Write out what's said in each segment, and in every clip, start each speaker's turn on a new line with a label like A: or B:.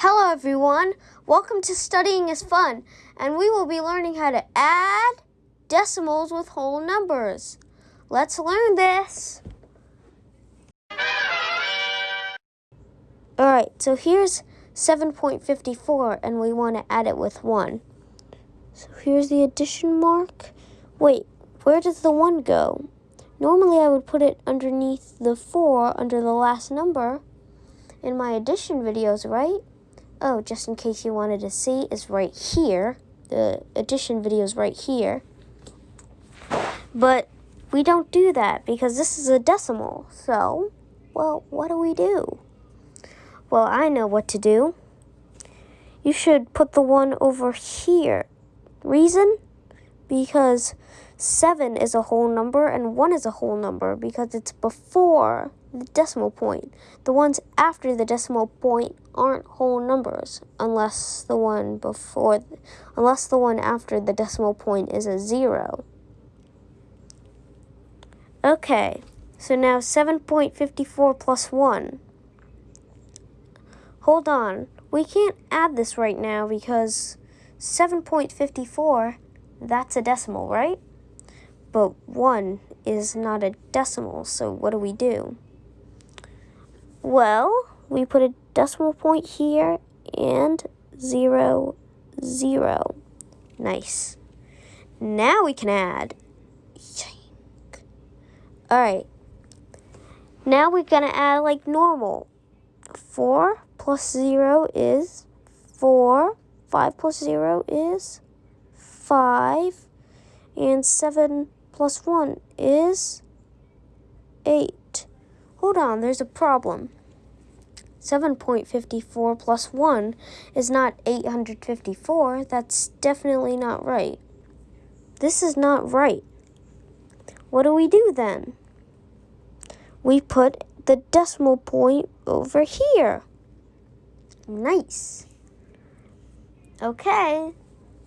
A: Hello everyone, welcome to Studying is Fun, and we will be learning how to add decimals with whole numbers. Let's learn this. Alright, so here's 7.54 and we want to add it with 1. So here's the addition mark. Wait, where does the 1 go? Normally I would put it underneath the 4 under the last number in my addition videos, right? Oh, just in case you wanted to see, is right here. The addition video is right here. But we don't do that because this is a decimal. So, well, what do we do? Well, I know what to do. You should put the one over here. Reason? Because 7 is a whole number and 1 is a whole number because it's before the decimal point. The ones after the decimal point aren't whole numbers unless the one before unless the one after the decimal point is a 0. Okay. So now 7.54 plus 1. Hold on. We can't add this right now because 7.54 that's a decimal, right? But 1 is not a decimal, so what do we do? Well, we put a decimal point here and zero, zero. Nice. Now we can add. All right. Now we're going to add like normal. 4 plus 0 is 4. 5 plus 0 is 5. And 7 plus 1 is 8. Hold on, there's a problem. 7.54 plus 1 is not 854. That's definitely not right. This is not right. What do we do then? We put the decimal point over here. Nice. Okay,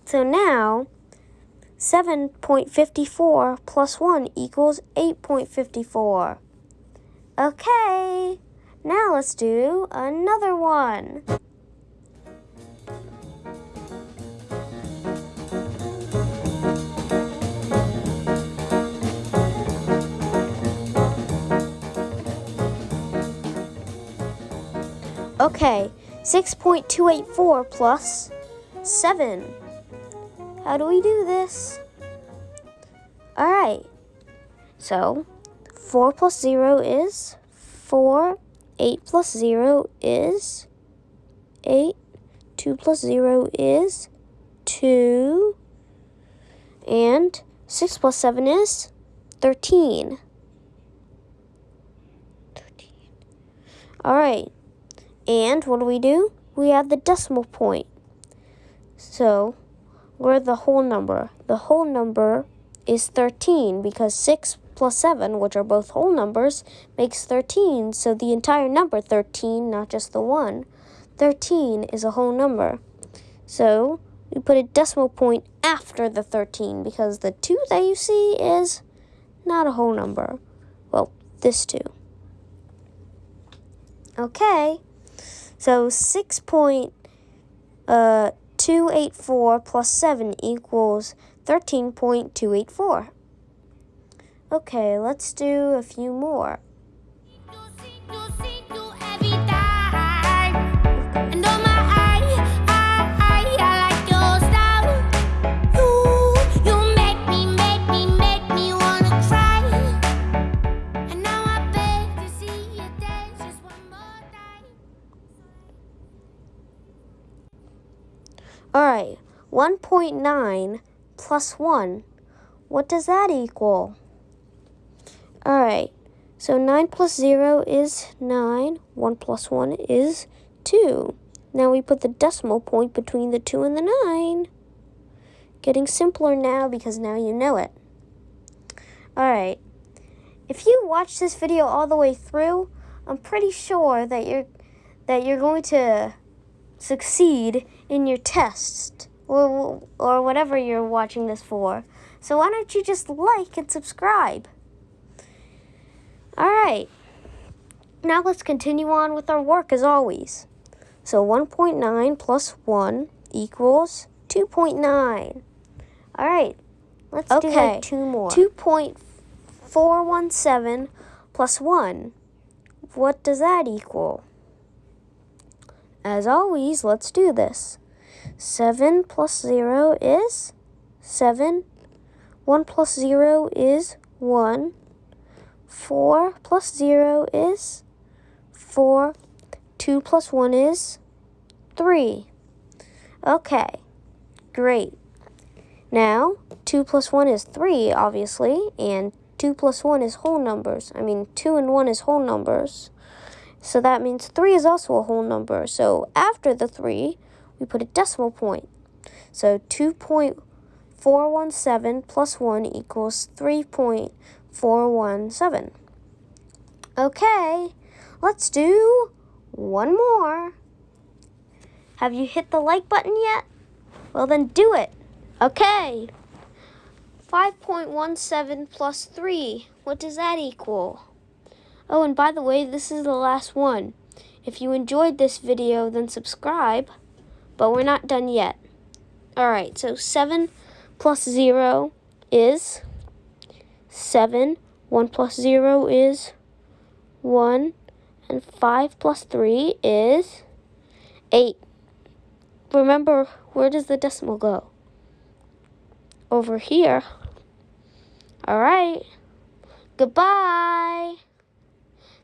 A: so now 7.54 plus 1 equals 8.54. Okay. Now let's do another one. Okay, 6.284 plus 7. How do we do this? Alright, so 4 plus 0 is 4 8 plus 0 is 8. 2 plus 0 is 2. And 6 plus 7 is 13. 13. All right. And what do we do? We add the decimal point. So we're the whole number. The whole number is 13 because 6 plus 7, which are both whole numbers, makes 13. So the entire number 13, not just the 1. 13 is a whole number. So we put a decimal point after the 13 because the 2 that you see is not a whole number. Well, this 2. Okay, so 6.284 uh, plus 7 equals 13.284. Okay, let's do a few more. Alright, 1.9 plus 1. What does that equal? Alright, so 9 plus 0 is 9. 1 plus 1 is 2. Now we put the decimal point between the 2 and the 9. Getting simpler now because now you know it. Alright, if you watch this video all the way through, I'm pretty sure that you're, that you're going to succeed in your test or, or whatever you're watching this for. So why don't you just like and subscribe? All right. Now let's continue on with our work as always. So 1.9 plus 1 equals 2.9. All right, let's okay. do two more. 2.417 plus 1. What does that equal? As always, let's do this. 7 plus 0 is 7. 1 plus 0 is 1. 4 plus 0 is 4. 2 plus 1 is 3. Okay, great. Now, 2 plus 1 is 3, obviously, and 2 plus 1 is whole numbers. I mean, 2 and 1 is whole numbers. So that means 3 is also a whole number. So after the 3, we put a decimal point. So 2.417 plus 1 equals 3.417. Okay, let's do one more. Have you hit the like button yet? Well, then do it. Okay. 5.17 plus 3. What does that equal? Oh, and by the way, this is the last one. If you enjoyed this video, then subscribe. But we're not done yet. Alright, so 7 plus 0 is 7. 1 plus 0 is 1. And 5 plus 3 is 8. Remember, where does the decimal go? Over here. Alright. Goodbye.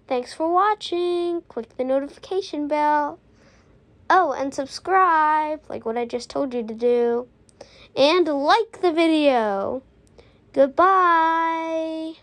A: Thanks for watching. Click the notification bell. Oh, and subscribe, like what I just told you to do. And like the video. Goodbye.